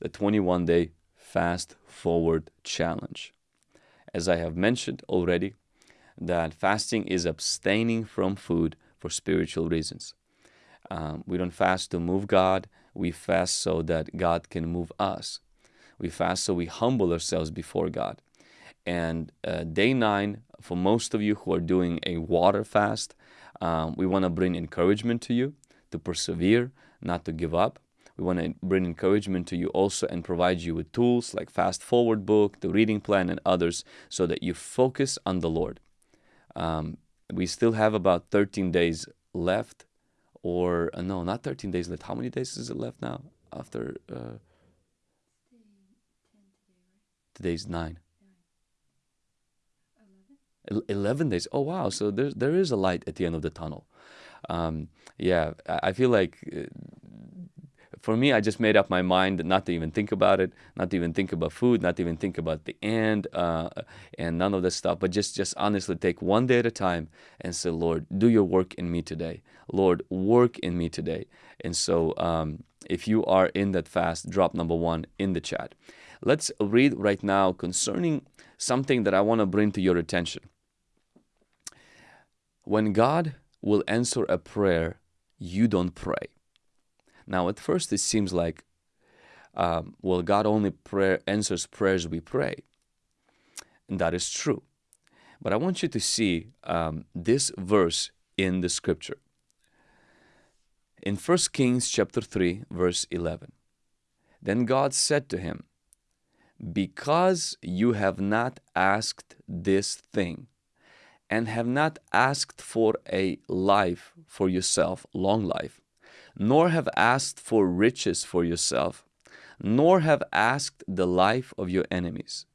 the 21 day fast forward challenge. As I have mentioned already, that fasting is abstaining from food for spiritual reasons. Um, we don't fast to move God, we fast so that God can move us. We fast so we humble ourselves before God. And uh, day nine, for most of you who are doing a water fast, um, we want to bring encouragement to you to persevere, not to give up. We want to bring encouragement to you also and provide you with tools like Fast Forward book, the reading plan, and others so that you focus on the Lord. Um, we still have about 13 days left, or uh, no, not 13 days left. How many days is it left now? After uh, today's nine. 11 days. Oh, wow. So there, there is a light at the end of the tunnel. Um, yeah, I feel like uh, for me, I just made up my mind not to even think about it, not to even think about food, not to even think about the end, uh, and none of this stuff. But just, just honestly take one day at a time and say, Lord, do your work in me today. Lord, work in me today. And so, um, if you are in that fast, drop number one in the chat. Let's read right now concerning something that I want to bring to your attention. When God will answer a prayer, you don't pray. Now, at first, it seems like, um, well, God only prayer, answers prayers we pray. And that is true. But I want you to see um, this verse in the scripture. In 1 Kings chapter 3, verse 11, Then God said to him, Because you have not asked this thing, and have not asked for a life for yourself, long life, nor have asked for riches for yourself, nor have asked the life of your enemies,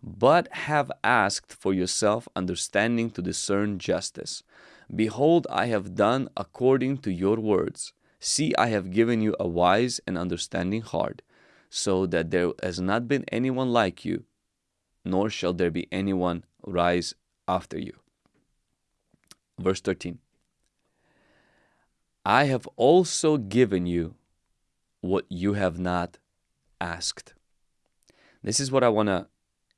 but have asked for yourself understanding to discern justice. Behold, I have done according to your words. See, I have given you a wise and understanding heart, so that there has not been anyone like you, nor shall there be anyone rise after you. Verse 13 I have also given you what you have not asked. This is what I want to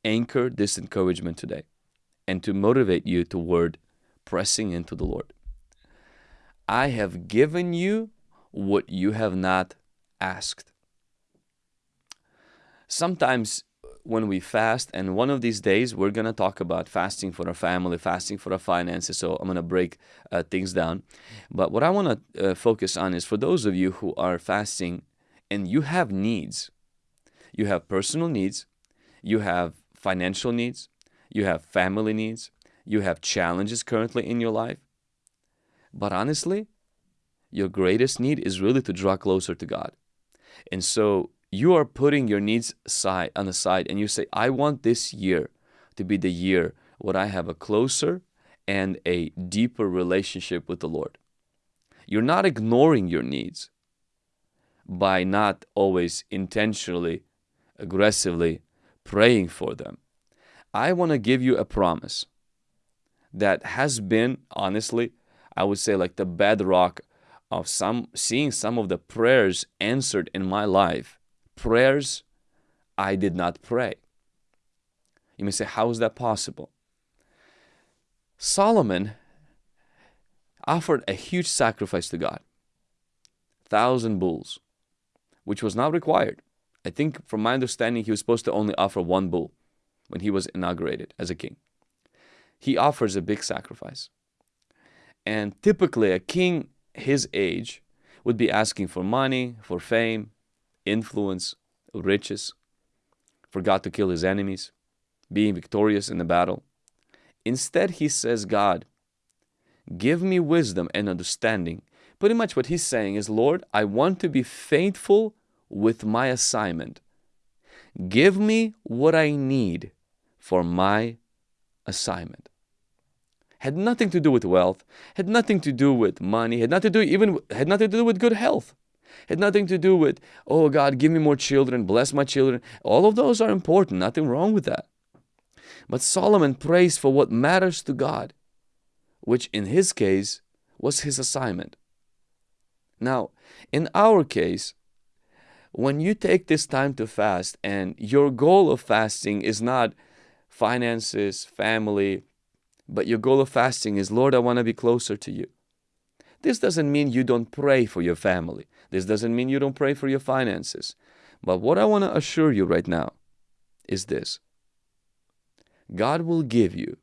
anchor this encouragement today and to motivate you toward pressing into the Lord. I have given you what you have not asked. Sometimes when we fast, and one of these days we're going to talk about fasting for our family, fasting for our finances. So I'm going to break uh, things down. But what I want to uh, focus on is for those of you who are fasting and you have needs, you have personal needs, you have financial needs, you have family needs, you have challenges currently in your life. But honestly, your greatest need is really to draw closer to God. And so you are putting your needs aside on the side and you say, I want this year to be the year where I have a closer and a deeper relationship with the Lord. You're not ignoring your needs by not always intentionally, aggressively praying for them. I want to give you a promise that has been, honestly, I would say like the bedrock of some seeing some of the prayers answered in my life prayers I did not pray. You may say, how is that possible? Solomon offered a huge sacrifice to God, thousand bulls, which was not required. I think, from my understanding, he was supposed to only offer one bull when he was inaugurated as a king. He offers a big sacrifice. And typically, a king his age would be asking for money, for fame, influence, riches, forgot to kill his enemies, being victorious in the battle. Instead, he says, God, give me wisdom and understanding. Pretty much what he's saying is, Lord, I want to be faithful with my assignment. Give me what I need for my assignment. Had nothing to do with wealth, had nothing to do with money, had nothing to do even had nothing to do with good health had nothing to do with, oh God, give me more children, bless my children. All of those are important, nothing wrong with that. But Solomon prays for what matters to God, which in his case was his assignment. Now, in our case, when you take this time to fast and your goal of fasting is not finances, family, but your goal of fasting is, Lord, I want to be closer to you. This doesn't mean you don't pray for your family. This doesn't mean you don't pray for your finances. But what I want to assure you right now is this God will give you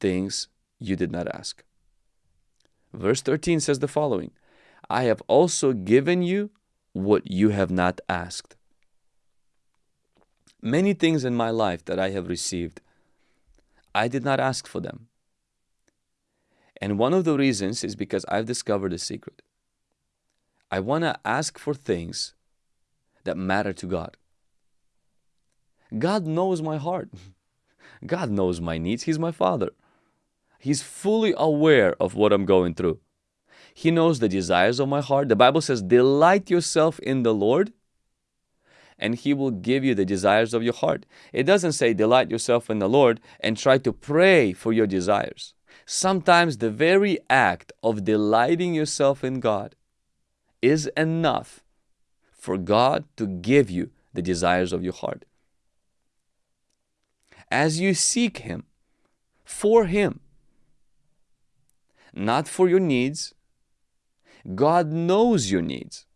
things you did not ask. Verse 13 says the following I have also given you what you have not asked. Many things in my life that I have received, I did not ask for them. And one of the reasons is because I've discovered a secret. I want to ask for things that matter to God. God knows my heart. God knows my needs. He's my Father. He's fully aware of what I'm going through. He knows the desires of my heart. The Bible says, Delight yourself in the Lord, and He will give you the desires of your heart. It doesn't say, Delight yourself in the Lord and try to pray for your desires. Sometimes the very act of delighting yourself in God is enough for God to give you the desires of your heart. As you seek Him, for Him, not for your needs, God knows your needs.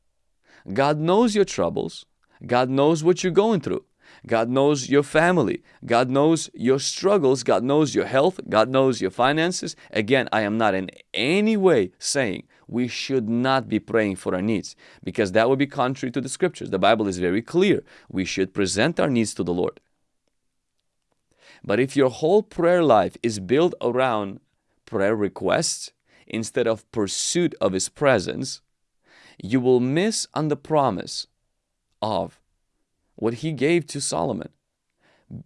God knows your troubles. God knows what you're going through. God knows your family. God knows your struggles. God knows your health. God knows your finances. Again, I am not in any way saying we should not be praying for our needs because that would be contrary to the scriptures. The Bible is very clear. We should present our needs to the Lord. But if your whole prayer life is built around prayer requests, instead of pursuit of His presence, you will miss on the promise of what He gave to Solomon.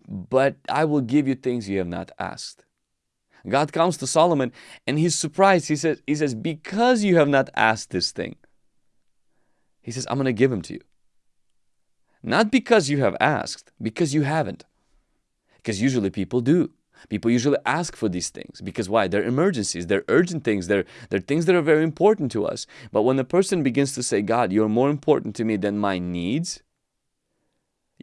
But I will give you things you have not asked. God comes to Solomon and he's surprised. He says, he says, because you have not asked this thing, he says, I'm going to give him to you. Not because you have asked, because you haven't. Because usually people do. People usually ask for these things because why? They're emergencies, they're urgent things, they're, they're things that are very important to us. But when a person begins to say, God, you're more important to me than my needs,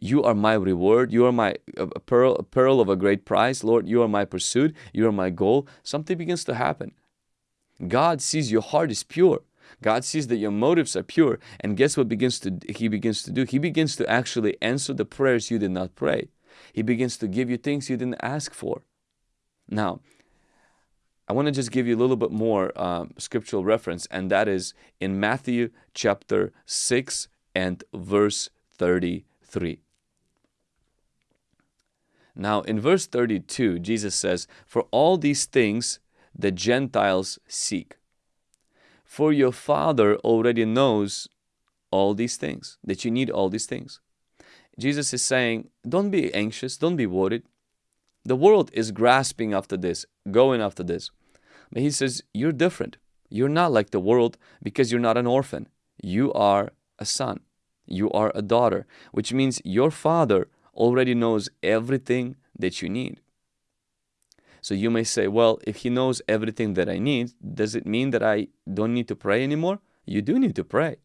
you are my reward, you are my a pearl, pearl of a great price, Lord, you are my pursuit, you are my goal, something begins to happen. God sees your heart is pure. God sees that your motives are pure. And guess what begins to he begins to do? He begins to actually answer the prayers you did not pray. He begins to give you things you didn't ask for. Now, I want to just give you a little bit more um, scriptural reference, and that is in Matthew chapter 6 and verse 33. Now, in verse 32, Jesus says, For all these things the Gentiles seek. For your Father already knows all these things, that you need all these things. Jesus is saying, Don't be anxious, don't be worried. The world is grasping after this, going after this. But he says, You're different. You're not like the world because you're not an orphan. You are a son. You are a daughter, which means your father already knows everything that you need. So you may say, well, if he knows everything that I need, does it mean that I don't need to pray anymore? You do need to pray.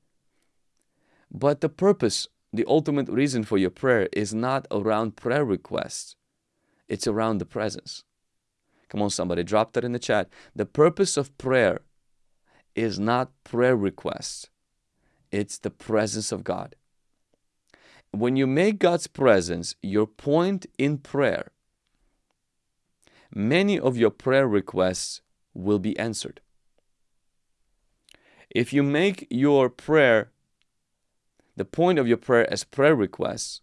But the purpose, the ultimate reason for your prayer is not around prayer requests. It's around the presence. Come on, somebody, drop that in the chat. The purpose of prayer is not prayer requests, it's the presence of God. When you make God's presence your point in prayer, many of your prayer requests will be answered. If you make your prayer, the point of your prayer as prayer requests,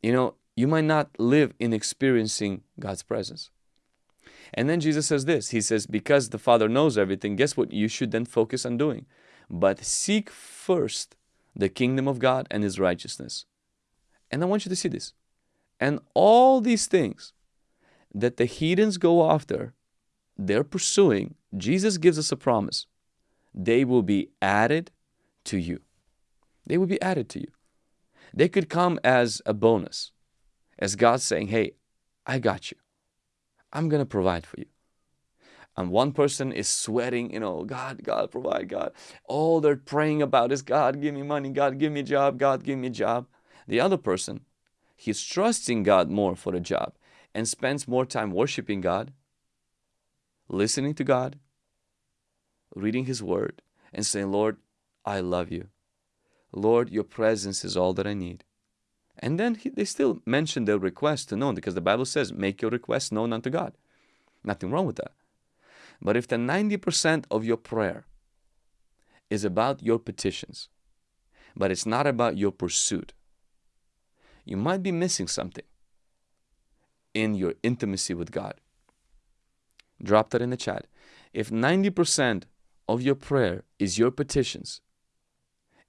you know, you might not live in experiencing God's presence. And then Jesus says this He says, Because the Father knows everything, guess what you should then focus on doing? But seek first the kingdom of God and His righteousness. And I want you to see this. And all these things that the heathens go after, they're pursuing, Jesus gives us a promise. They will be added to you. They will be added to you. They could come as a bonus as God saying, Hey, I got you. I'm going to provide for you. And one person is sweating, you know, God, God, provide, God. All they're praying about is, God, give me money, God, give me job, God, give me a job. The other person, he's trusting God more for a job and spends more time worshiping God, listening to God, reading His Word, and saying, Lord, I love you. Lord, your presence is all that I need. And then he, they still mention their request to known because the Bible says, make your request known unto God. Nothing wrong with that. But if the 90% of your prayer is about your petitions, but it's not about your pursuit, you might be missing something in your intimacy with God. Drop that in the chat. If 90% of your prayer is your petitions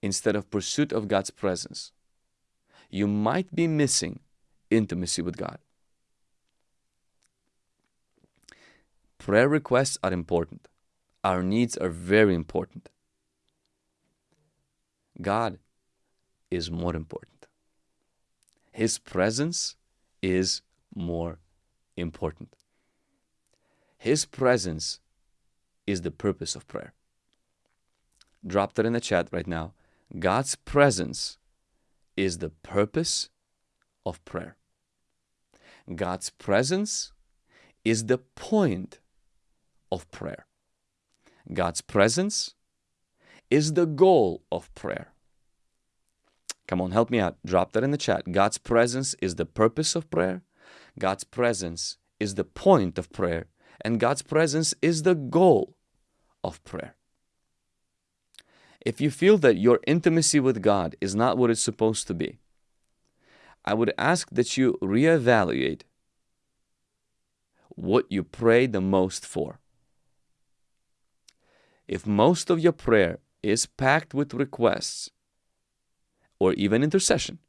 instead of pursuit of God's presence, you might be missing intimacy with God. Prayer requests are important. Our needs are very important. God is more important. His presence is more important. His presence is the purpose of prayer. Drop that in the chat right now. God's presence is the purpose of prayer. God's presence is the point of prayer. God's presence is the goal of prayer. Come on, help me out. Drop that in the chat. God's presence is the purpose of prayer. God's presence is the point of prayer. And God's presence is the goal of prayer. If you feel that your intimacy with God is not what it's supposed to be, I would ask that you reevaluate what you pray the most for. If most of your prayer is packed with requests or even intercession,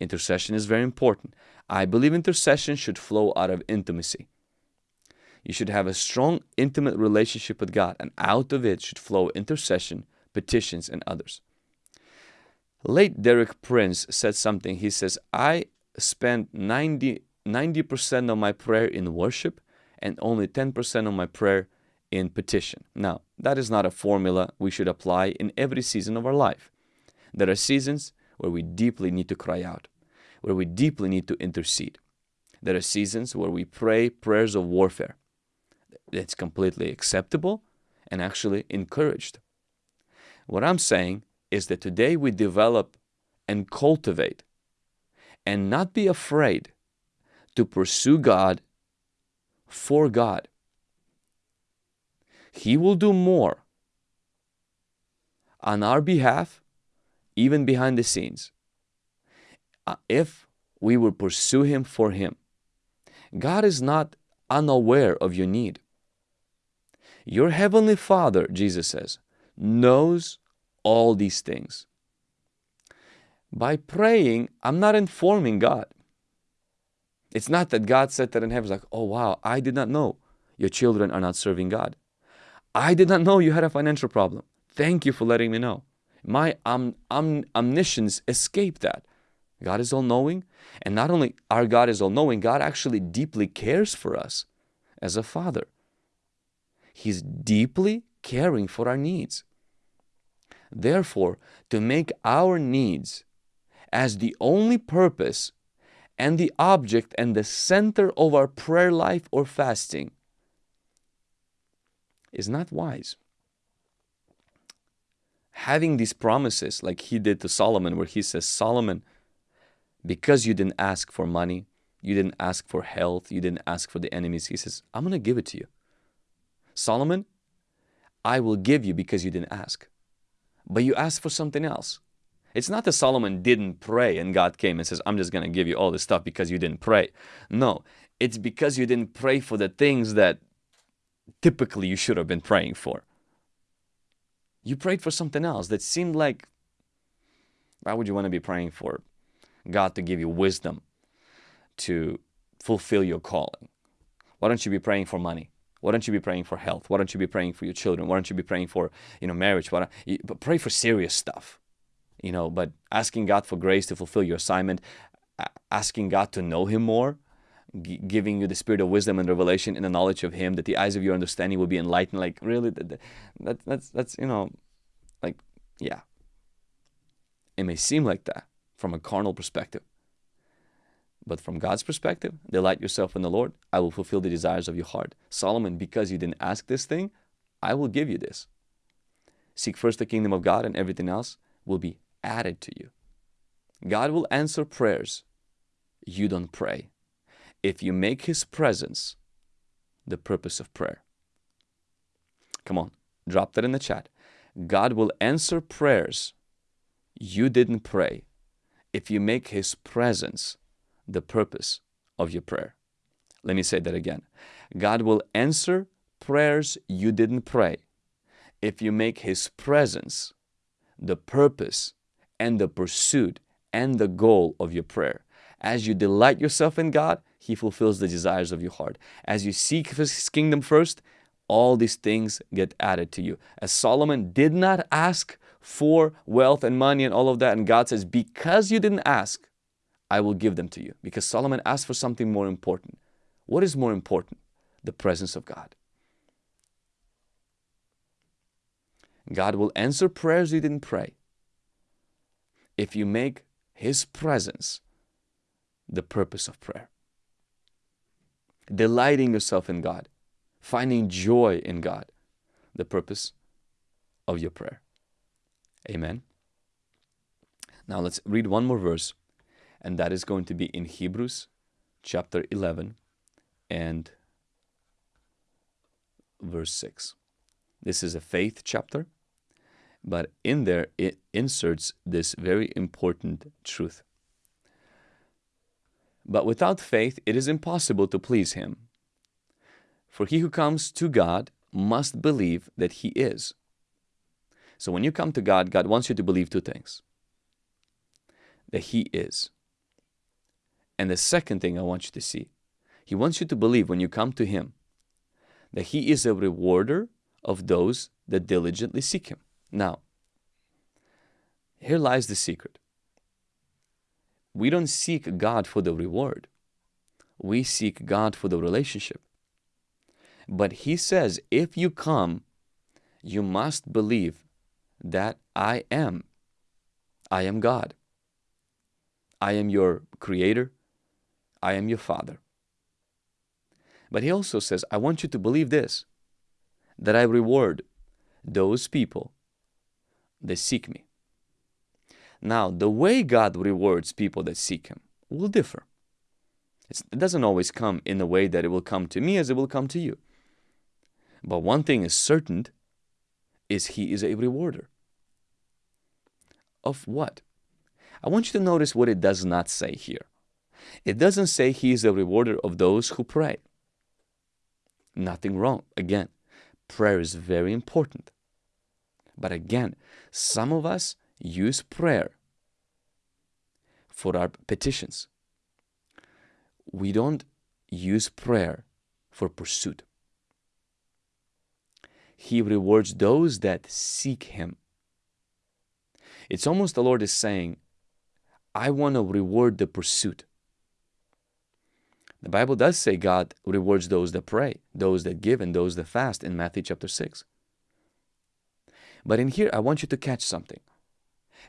intercession is very important. I believe intercession should flow out of intimacy. You should have a strong, intimate relationship with God, and out of it should flow intercession petitions, and others. Late Derek Prince said something. He says, I spend 90, 90% of my prayer in worship and only 10% of my prayer in petition. Now, that is not a formula we should apply in every season of our life. There are seasons where we deeply need to cry out, where we deeply need to intercede. There are seasons where we pray prayers of warfare. That's completely acceptable and actually encouraged. What I'm saying is that today we develop and cultivate and not be afraid to pursue God for God. He will do more on our behalf, even behind the scenes, uh, if we will pursue Him for Him. God is not unaware of your need. Your Heavenly Father, Jesus says, knows all these things. By praying, I'm not informing God. It's not that God said that in heaven, like, oh wow, I did not know your children are not serving God. I did not know you had a financial problem. Thank you for letting me know. My um, um, omniscience escaped that. God is all knowing. And not only our God is all knowing, God actually deeply cares for us as a father. He's deeply caring for our needs. Therefore, to make our needs as the only purpose and the object and the center of our prayer life or fasting is not wise. Having these promises, like he did to Solomon, where he says, Solomon, because you didn't ask for money, you didn't ask for health, you didn't ask for the enemies, he says, I'm going to give it to you. Solomon, I will give you because you didn't ask but you asked for something else. It's not that Solomon didn't pray and God came and says, I'm just going to give you all this stuff because you didn't pray. No, it's because you didn't pray for the things that typically you should have been praying for. You prayed for something else that seemed like, why would you want to be praying for God to give you wisdom to fulfill your calling? Why don't you be praying for money? Why don't you be praying for health? Why don't you be praying for your children? Why don't you be praying for you know marriage? Why but pray for serious stuff, you know. But asking God for grace to fulfill your assignment, asking God to know Him more, giving you the spirit of wisdom and revelation in the knowledge of Him, that the eyes of your understanding will be enlightened. Like, really, that, that, that's, that's, you know, like, yeah. It may seem like that from a carnal perspective. But from God's perspective, delight yourself in the Lord. I will fulfill the desires of your heart. Solomon, because you didn't ask this thing, I will give you this. Seek first the kingdom of God, and everything else will be added to you. God will answer prayers. You don't pray. If you make His presence the purpose of prayer. Come on, drop that in the chat. God will answer prayers. You didn't pray. If you make His presence the purpose of your prayer. Let me say that again. God will answer prayers you didn't pray if you make His presence the purpose and the pursuit and the goal of your prayer. As you delight yourself in God, He fulfills the desires of your heart. As you seek His kingdom first, all these things get added to you. As Solomon did not ask for wealth and money and all of that, and God says, Because you didn't ask, I will give them to you. Because Solomon asked for something more important. What is more important? The presence of God. God will answer prayers you didn't pray if you make His presence the purpose of prayer. Delighting yourself in God, finding joy in God, the purpose of your prayer. Amen. Now let's read one more verse, and that is going to be in Hebrews chapter 11 and verse 6. This is a faith chapter, but in there it inserts this very important truth. But without faith it is impossible to please Him. For he who comes to God must believe that He is. So when you come to God, God wants you to believe two things that He is. And the second thing I want you to see, He wants you to believe when you come to Him that He is a rewarder of those that diligently seek Him. Now, here lies the secret. We don't seek God for the reward, we seek God for the relationship. But He says, if you come, you must believe that I am. I am God. I am your creator. I am your father. But he also says, I want you to believe this that I reward those people that seek me. Now, the way God rewards people that seek Him will differ. It's, it doesn't always come in the way that it will come to me as it will come to you. But one thing is certain is He is a rewarder. Of what? I want you to notice what it does not say here. It doesn't say He is a rewarder of those who pray. Nothing wrong. Again, prayer is very important. But again, some of us use prayer for our petitions. We don't use prayer for pursuit. He rewards those that seek Him. It's almost the Lord is saying, I want to reward the pursuit. The Bible does say God rewards those that pray, those that give, and those that fast in Matthew chapter 6. But in here, I want you to catch something.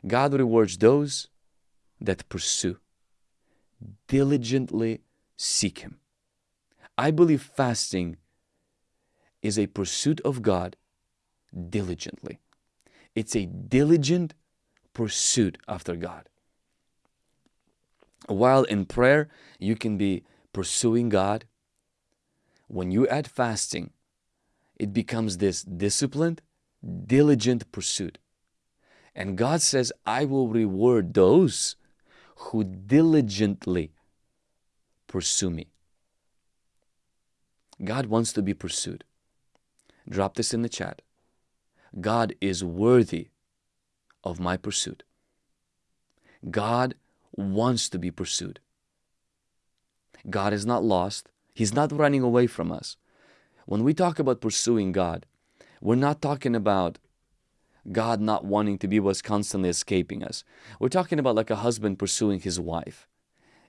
God rewards those that pursue, diligently seek Him. I believe fasting is a pursuit of God diligently. It's a diligent pursuit after God. While in prayer, you can be pursuing God. When you add fasting, it becomes this disciplined, diligent pursuit. And God says, I will reward those who diligently pursue me. God wants to be pursued. Drop this in the chat. God is worthy of my pursuit. God wants to be pursued. God is not lost. He's not running away from us. When we talk about pursuing God, we're not talking about God not wanting to be what's constantly escaping us. We're talking about like a husband pursuing his wife.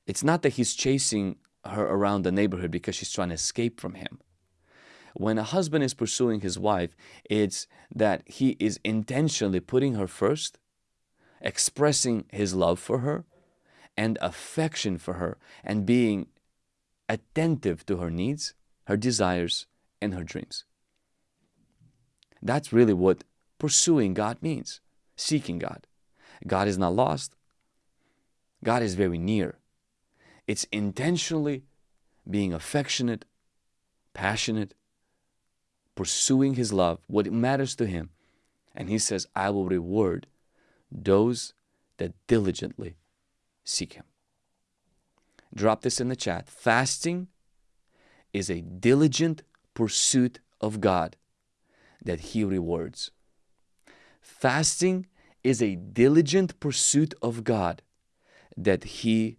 It's not that he's chasing her around the neighborhood because she's trying to escape from him. When a husband is pursuing his wife, it's that he is intentionally putting her first, expressing his love for her and affection for her, and being attentive to her needs, her desires, and her dreams. That's really what pursuing God means seeking God. God is not lost, God is very near. It's intentionally being affectionate, passionate, pursuing His love, what matters to Him. And He says, I will reward those that diligently seek Him. Drop this in the chat. Fasting is a diligent pursuit of God that He rewards. Fasting is a diligent pursuit of God that He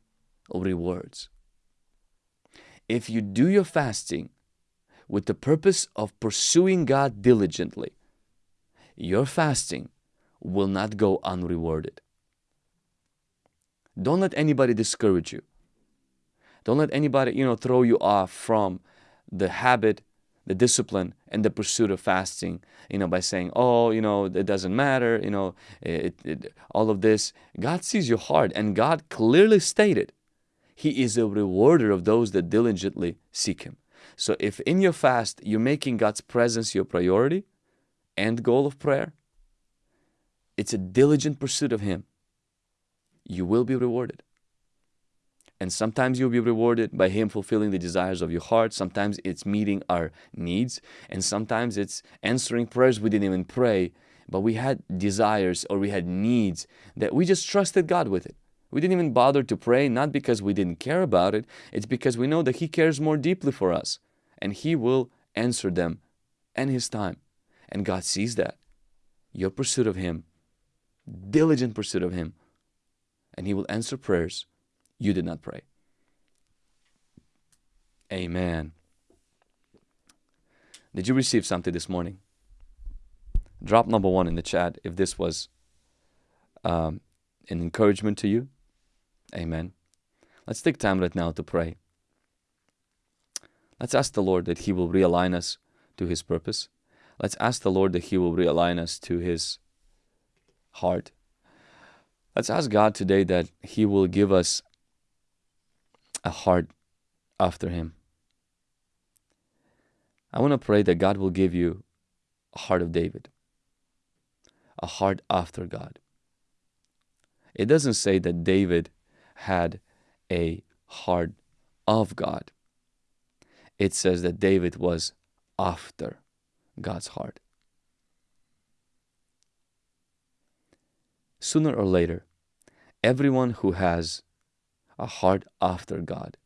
rewards. If you do your fasting with the purpose of pursuing God diligently, your fasting will not go unrewarded. Don't let anybody discourage you. Don't let anybody, you know, throw you off from the habit, the discipline, and the pursuit of fasting, you know, by saying, oh, you know, it doesn't matter, you know, it, it, all of this. God sees your heart, and God clearly stated, He is a rewarder of those that diligently seek Him. So if in your fast you're making God's presence your priority and goal of prayer, it's a diligent pursuit of Him. You will be rewarded. And sometimes you'll be rewarded by Him fulfilling the desires of your heart. Sometimes it's meeting our needs. And sometimes it's answering prayers we didn't even pray, but we had desires or we had needs that we just trusted God with it. We didn't even bother to pray, not because we didn't care about it, it's because we know that He cares more deeply for us and He will answer them in His time. And God sees that. Your pursuit of Him, diligent pursuit of Him, and He will answer prayers you did not pray. Amen. Did you receive something this morning? Drop number one in the chat if this was um, an encouragement to you. Amen. Let's take time right now to pray. Let's ask the Lord that He will realign us to His purpose. Let's ask the Lord that He will realign us to His heart. Let's ask God today that He will give us a heart after Him. I want to pray that God will give you a heart of David, a heart after God. It doesn't say that David had a heart of God. It says that David was after God's heart. Sooner or later, everyone who has a heart after God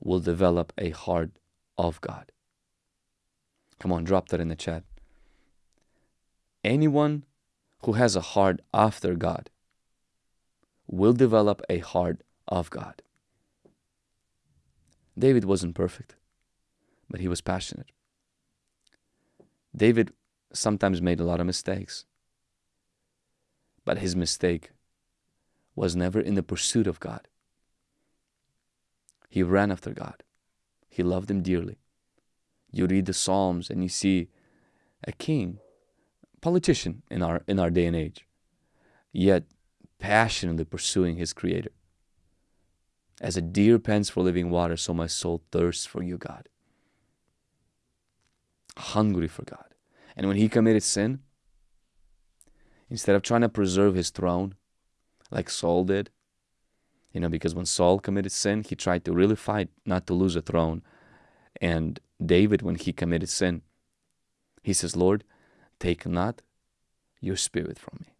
will develop a heart of God. Come on, drop that in the chat. Anyone who has a heart after God will develop a heart of God. David wasn't perfect, but he was passionate. David sometimes made a lot of mistakes, but his mistake was never in the pursuit of God. He ran after God. He loved Him dearly. You read the Psalms and you see a king, politician in our in our day and age, yet passionately pursuing his Creator. As a deer pants for living water, so my soul thirsts for you, God. Hungry for God. And when he committed sin, instead of trying to preserve his throne, like Saul did. You know, because when Saul committed sin, he tried to really fight not to lose a throne. And David, when he committed sin, he says, Lord, take not your spirit from me.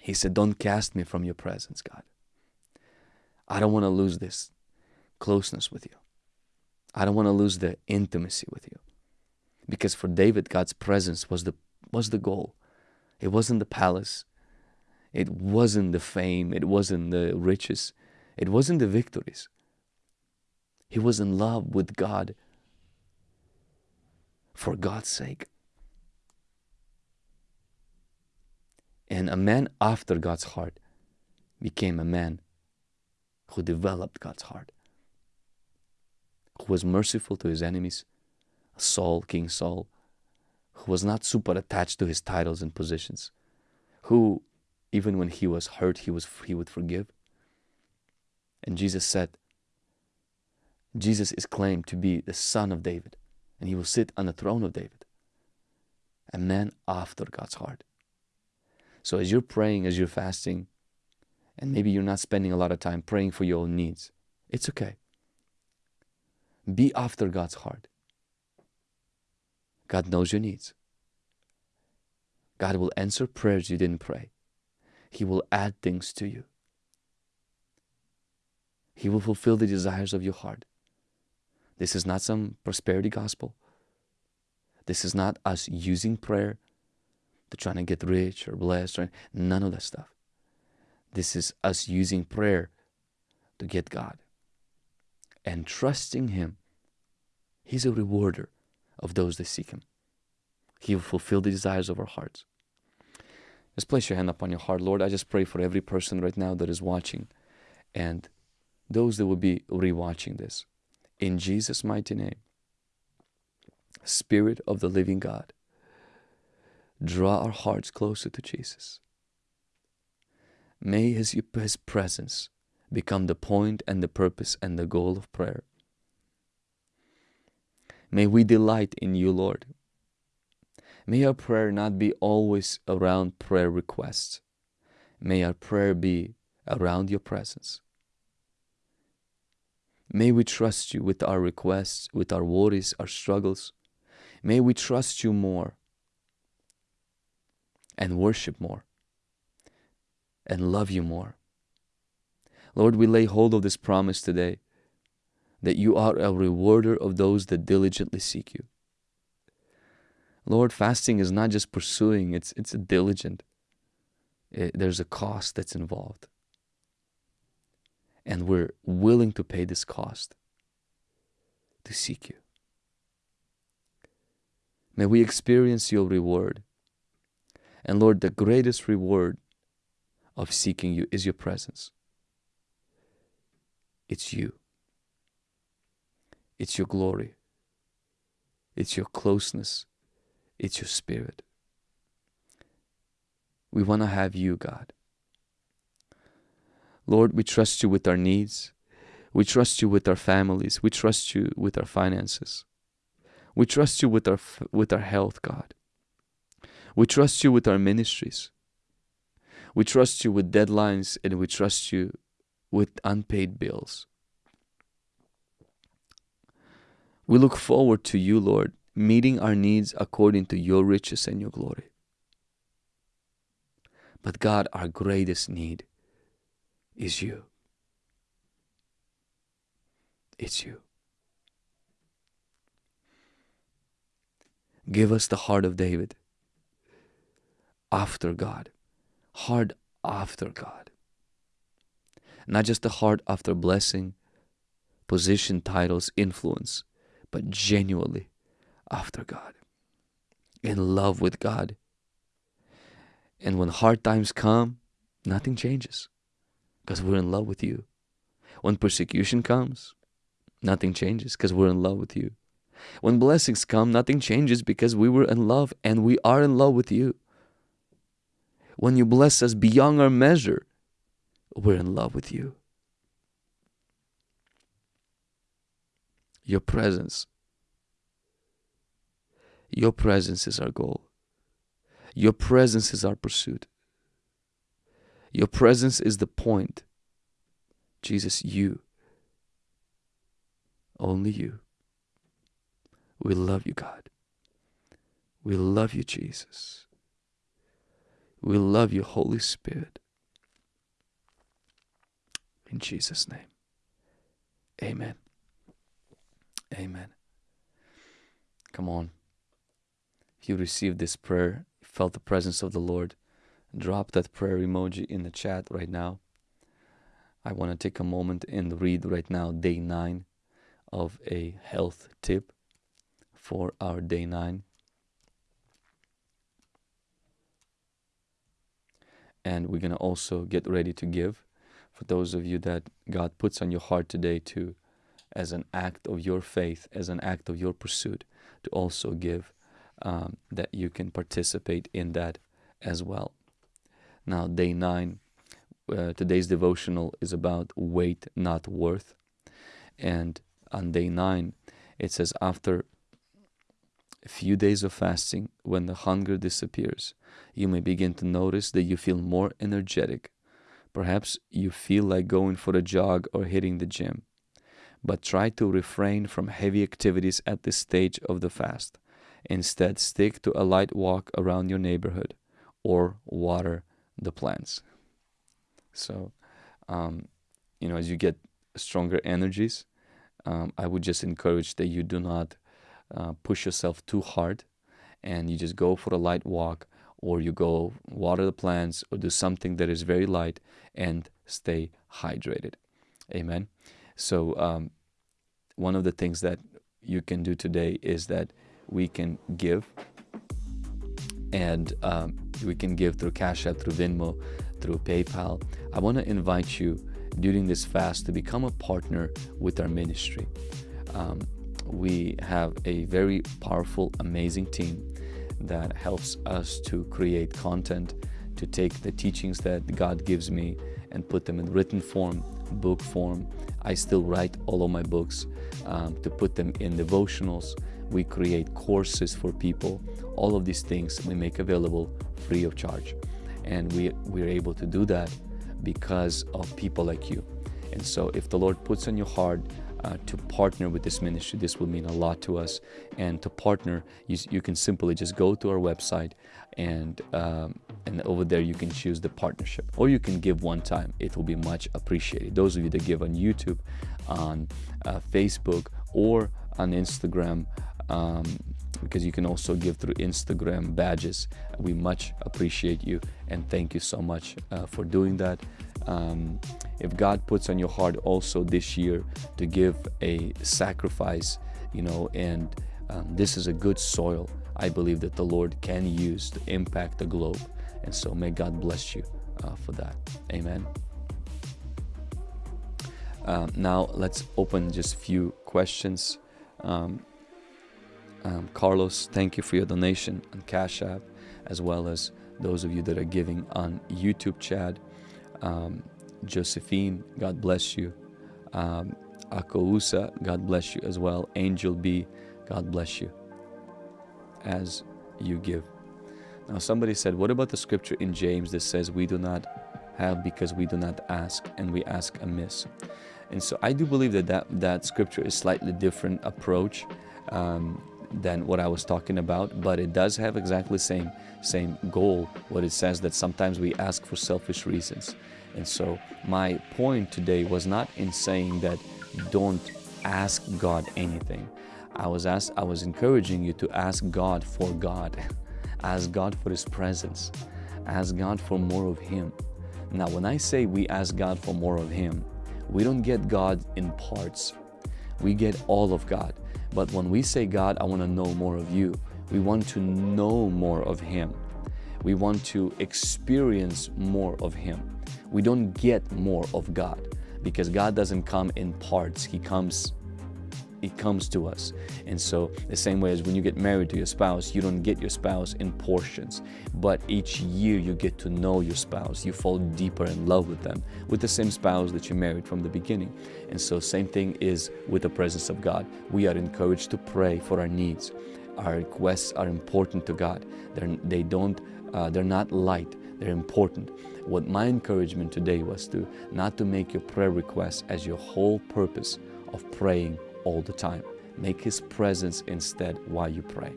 He said, Don't cast me from your presence, God. I don't want to lose this closeness with you. I don't want to lose the intimacy with you. Because for David, God's presence was the was the goal. It wasn't the palace. It wasn't the fame. It wasn't the riches. It wasn't the victories. He was in love with God for God's sake. And a man after God's heart became a man who developed God's heart, who was merciful to his enemies, Saul, King Saul, who was not super attached to his titles and positions, who, even when he was hurt, he, was, he would forgive. And Jesus said, Jesus is claimed to be the son of David, and he will sit on the throne of David. A man after God's heart. So as you're praying, as you're fasting, and maybe you're not spending a lot of time praying for your own needs, it's okay. Be after God's heart. God knows your needs. God will answer prayers you didn't pray. He will add things to you. He will fulfill the desires of your heart. This is not some prosperity gospel. This is not us using prayer to try to get rich or blessed or none of that stuff. This is us using prayer to get God and trusting Him. He's a rewarder of those that seek Him. He will fulfill the desires of our hearts. Just place your hand upon your heart. Lord, I just pray for every person right now that is watching and those that will be rewatching this. In Jesus' mighty name, Spirit of the living God, draw our hearts closer to Jesus. May his, his presence become the point and the purpose and the goal of prayer. May we delight in you, Lord. May our prayer not be always around prayer requests. May our prayer be around your presence. May we trust you with our requests, with our worries, our struggles. May we trust you more and worship more and love you more. Lord, we lay hold of this promise today that you are a rewarder of those that diligently seek you. Lord, fasting is not just pursuing, it's, it's a diligent. It, there's a cost that's involved. And we're willing to pay this cost to seek you. May we experience your reward. And Lord, the greatest reward of seeking you is your presence. It's you. It's your glory. It's your closeness. It's your spirit. We want to have you, God. Lord, we trust you with our needs. We trust you with our families. We trust you with our finances. We trust you with our, with our health, God. We trust you with our ministries. We trust you with deadlines and we trust you with unpaid bills. We look forward to you, Lord, meeting our needs according to your riches and your glory. But God, our greatest need is you. It's you. Give us the heart of David after God, heart after God. Not just the heart after blessing, position, titles, influence, but genuinely after God, in love with God. And when hard times come, nothing changes because we're in love with you. When persecution comes, nothing changes because we're in love with you. When blessings come, nothing changes because we were in love and we are in love with you. When you bless us beyond our measure, we're in love with you. Your presence your presence is our goal. Your presence is our pursuit. Your presence is the point. Jesus, you. Only you. We love you, God. We love you, Jesus. We love you, Holy Spirit. In Jesus' name. Amen. Amen. Come on you received this prayer, felt the presence of the Lord, drop that prayer emoji in the chat right now. I want to take a moment and read right now day nine of a health tip for our day nine. And we're going to also get ready to give for those of you that God puts on your heart today to, as an act of your faith, as an act of your pursuit, to also give, um, that you can participate in that as well. Now, day nine, uh, today's devotional is about weight, not worth. And on day nine, it says, after a few days of fasting, when the hunger disappears, you may begin to notice that you feel more energetic. Perhaps you feel like going for a jog or hitting the gym. But try to refrain from heavy activities at this stage of the fast. Instead, stick to a light walk around your neighborhood or water the plants. So, um, you know, as you get stronger energies, um, I would just encourage that you do not uh, push yourself too hard and you just go for a light walk or you go water the plants or do something that is very light and stay hydrated. Amen. So, um, one of the things that you can do today is that we can give and um, we can give through Cash App, through Venmo, through PayPal. I want to invite you during this fast to become a partner with our ministry. Um, we have a very powerful, amazing team that helps us to create content, to take the teachings that God gives me and put them in written form, book form. I still write all of my books um, to put them in devotionals. We create courses for people. All of these things we make available free of charge. And we, we're able to do that because of people like you. And so if the Lord puts on your heart uh, to partner with this ministry, this will mean a lot to us. And to partner, you, you can simply just go to our website and um, and over there you can choose the partnership or you can give one time it will be much appreciated those of you that give on youtube on uh, facebook or on instagram um, because you can also give through Instagram badges. We much appreciate you and thank you so much uh, for doing that. Um, if God puts on your heart also this year to give a sacrifice, you know, and um, this is a good soil, I believe that the Lord can use to impact the globe. And so may God bless you uh, for that. Amen. Um, now let's open just a few questions. Um, um, Carlos, thank you for your donation on Cash App, as well as those of you that are giving on YouTube chat. Um, Josephine, God bless you. Um, Akousa, God bless you as well. Angel B, God bless you as you give. Now, somebody said, What about the scripture in James that says we do not have because we do not ask and we ask amiss? And so I do believe that that, that scripture is slightly different approach. Um, than what I was talking about, but it does have exactly same same goal. What it says that sometimes we ask for selfish reasons. And so my point today was not in saying that don't ask God anything. I was asked, I was encouraging you to ask God for God. ask God for His presence. Ask God for more of Him. Now, when I say we ask God for more of Him, we don't get God in parts. We get all of God. But when we say, God, I want to know more of you, we want to know more of Him. We want to experience more of Him. We don't get more of God because God doesn't come in parts. He comes it comes to us. And so the same way as when you get married to your spouse, you don't get your spouse in portions, but each year you get to know your spouse. You fall deeper in love with them, with the same spouse that you married from the beginning. And so same thing is with the presence of God. We are encouraged to pray for our needs. Our requests are important to God. They're, they don't, uh, they're not light, they're important. What my encouragement today was to not to make your prayer requests as your whole purpose of praying all the time. Make His presence instead while you pray.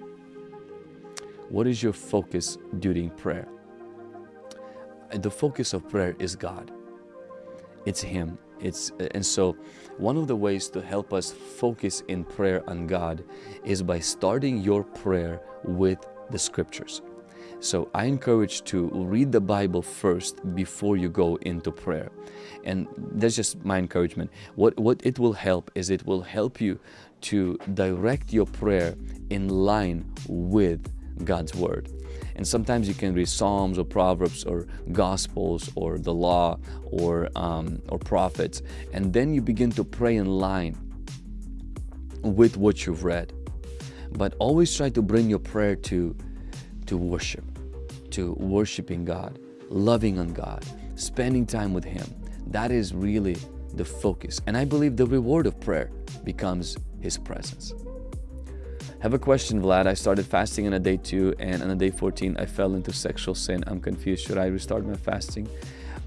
What is your focus during prayer? The focus of prayer is God. It's Him. It's, and so one of the ways to help us focus in prayer on God is by starting your prayer with the scriptures. So I encourage to read the Bible first before you go into prayer. And that's just my encouragement. What, what it will help is it will help you to direct your prayer in line with God's Word. And sometimes you can read Psalms or Proverbs or Gospels or the law or, um, or prophets. And then you begin to pray in line with what you've read. But always try to bring your prayer to, to worship, to worshiping God, loving on God, spending time with Him. That is really the focus. And I believe the reward of prayer becomes His presence. Have a question, Vlad. I started fasting on a day two, and on a day 14, I fell into sexual sin. I'm confused. Should I restart my fasting?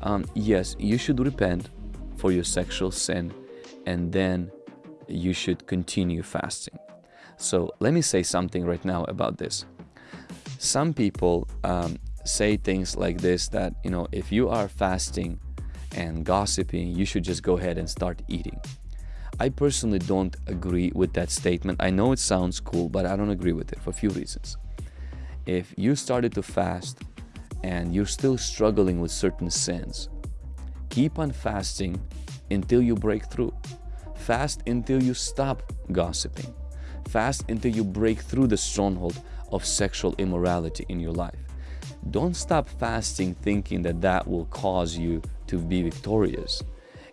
Um, yes, you should repent for your sexual sin, and then you should continue fasting. So let me say something right now about this. Some people um, say things like this that, you know, if you are fasting and gossiping, you should just go ahead and start eating. I personally don't agree with that statement. I know it sounds cool, but I don't agree with it for a few reasons. If you started to fast and you're still struggling with certain sins, keep on fasting until you break through. Fast until you stop gossiping. Fast until you break through the stronghold of sexual immorality in your life. Don't stop fasting thinking that that will cause you to be victorious.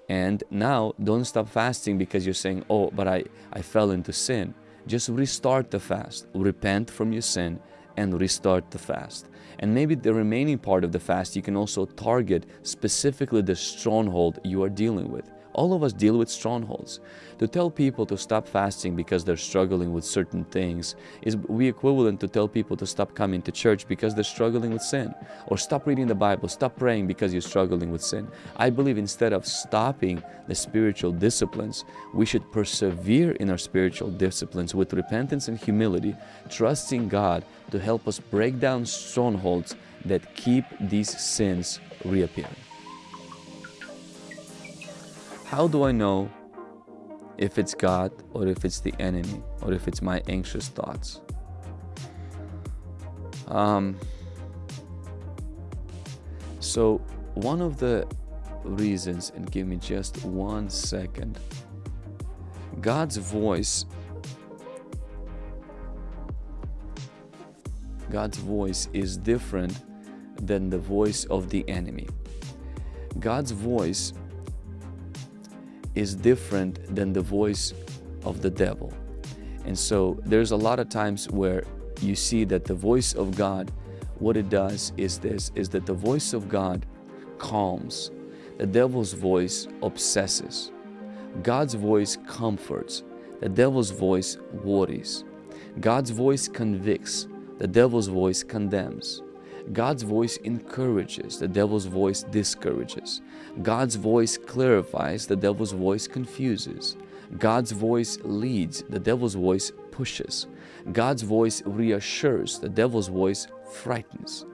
And now don't stop fasting because you're saying, oh, but I, I fell into sin. Just restart the fast, repent from your sin and restart the fast. And maybe the remaining part of the fast, you can also target specifically the stronghold you are dealing with. All of us deal with strongholds. To tell people to stop fasting because they're struggling with certain things is we equivalent to tell people to stop coming to church because they're struggling with sin. Or stop reading the Bible, stop praying because you're struggling with sin. I believe instead of stopping the spiritual disciplines, we should persevere in our spiritual disciplines with repentance and humility, trusting God to help us break down strongholds that keep these sins reappearing. How do I know if it's God or if it's the enemy or if it's my anxious thoughts? Um, so one of the reasons, and give me just one second, God's voice God's voice is different than the voice of the enemy. God's voice is different than the voice of the devil. And so there's a lot of times where you see that the voice of God, what it does is this, is that the voice of God calms. The devil's voice obsesses. God's voice comforts. The devil's voice worries. God's voice convicts. The devil's voice condemns. God's voice encourages, the devil's voice discourages. God's voice clarifies, the devil's voice confuses. God's voice leads, the devil's voice pushes. God's voice reassures, the devil's voice frightens.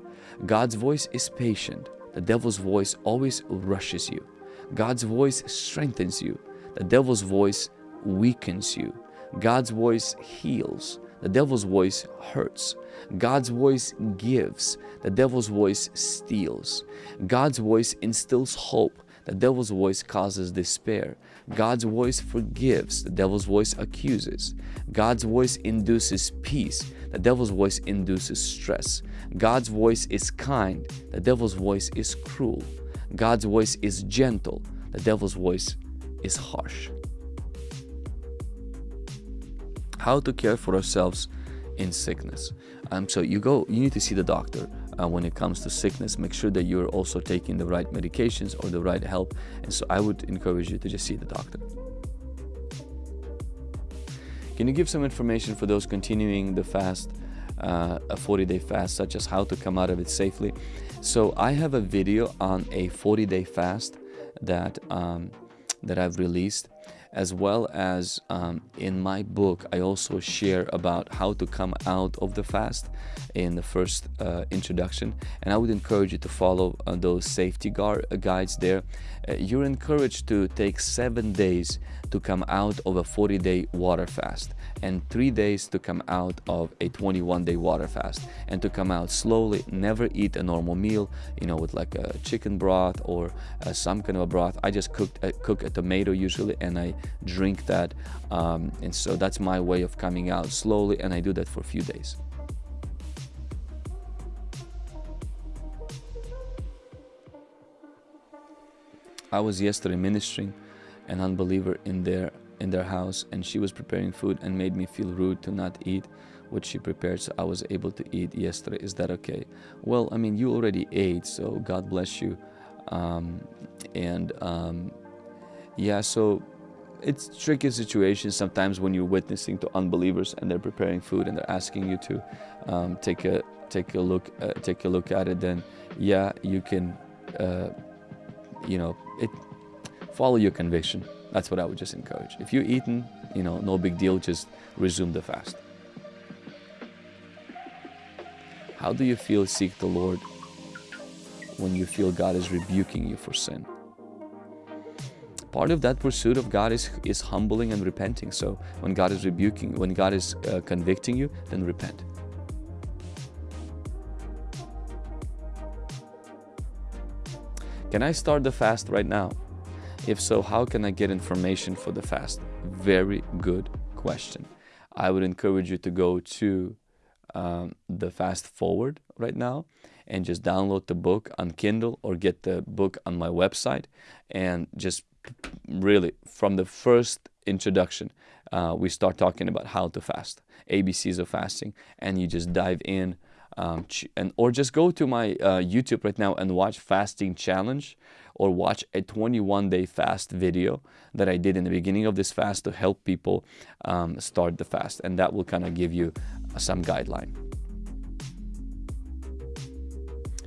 God's voice is patient, the devil's voice always rushes you. God's voice strengthens you, the devil's voice weakens you. God's voice heals, the devil's voice hurts. God's voice gives. The devil's voice steals. God's voice instills hope. The devil's voice causes despair. God's voice forgives. The devil's voice accuses. God's voice induces peace. The devil's voice induces stress. God's voice is kind. The devil's voice is cruel. God's voice is gentle. The devil's voice is harsh. How to care for ourselves in sickness. Um, so you go, you need to see the doctor uh, when it comes to sickness. Make sure that you're also taking the right medications or the right help. And so I would encourage you to just see the doctor. Can you give some information for those continuing the fast, uh, a 40-day fast, such as how to come out of it safely? So I have a video on a 40-day fast that um, that I've released as well as um, in my book I also share about how to come out of the fast in the first uh, introduction. And I would encourage you to follow uh, those safety guard, uh, guides there you're encouraged to take seven days to come out of a 40 day water fast and three days to come out of a 21 day water fast and to come out slowly never eat a normal meal you know with like a chicken broth or uh, some kind of a broth. I just cooked uh, cook a tomato usually and I drink that um, and so that's my way of coming out slowly and I do that for a few days I was yesterday ministering an unbeliever in their in their house and she was preparing food and made me feel rude to not eat what she prepared so I was able to eat yesterday. Is that okay? Well I mean you already ate so God bless you. Um, and um, yeah so it's tricky situation sometimes when you're witnessing to unbelievers and they're preparing food and they're asking you to um, take a take a look uh, take a look at it then yeah you can uh, you know it follow your conviction that's what I would just encourage if you're eating you know no big deal just resume the fast how do you feel seek the Lord when you feel God is rebuking you for sin part of that pursuit of God is, is humbling and repenting. So when God is rebuking, when God is uh, convicting you, then repent. Can I start the fast right now? If so, how can I get information for the fast? Very good question. I would encourage you to go to um, the Fast Forward right now and just download the book on Kindle or get the book on my website and just really from the first introduction uh, we start talking about how to fast abcs of fasting and you just dive in um, and or just go to my uh, youtube right now and watch fasting challenge or watch a 21 day fast video that i did in the beginning of this fast to help people um, start the fast and that will kind of give you some guideline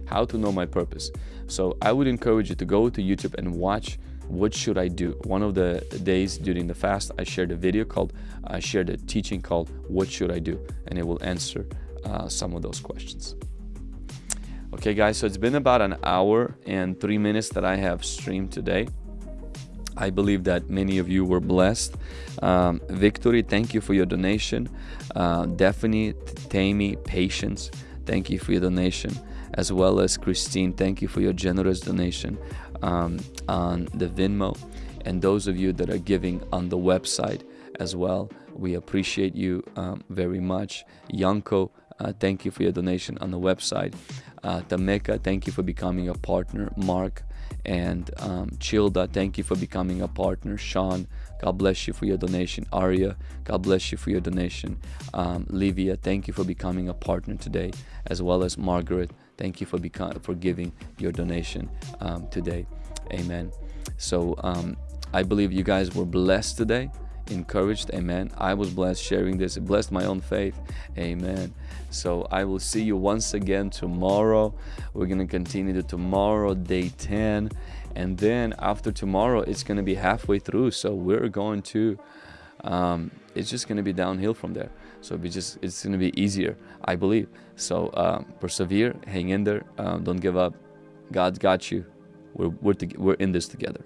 how to know my purpose so i would encourage you to go to youtube and watch what should I do? One of the days during the fast, I shared a video called, I shared a teaching called, What Should I Do? And it will answer uh, some of those questions. Okay, guys, so it's been about an hour and three minutes that I have streamed today. I believe that many of you were blessed. Um, Victory, thank you for your donation. Uh, Daphne, Tammy, Patience, thank you for your donation. As well as Christine, thank you for your generous donation um, on the Venmo and those of you that are giving on the website as well. We appreciate you um, very much. Yanko, uh, thank you for your donation on the website. Uh, Tameka, thank you for becoming a partner. Mark and um, Childa, thank you for becoming a partner. Sean, God bless you for your donation. Arya, God bless you for your donation. Um, Livia, thank you for becoming a partner today, as well as Margaret. Thank you for becoming for giving your donation um, today. Amen. So um, I believe you guys were blessed today, encouraged. Amen. I was blessed sharing this. It blessed my own faith. Amen. So I will see you once again tomorrow. We're going to continue to tomorrow, day 10. And then after tomorrow, it's going to be halfway through. So we're going to, um, it's just going to be downhill from there. So it just it's going to be easier, I believe. So um, persevere, hang in there, um, don't give up. God's got you. We're we're, we're in this together.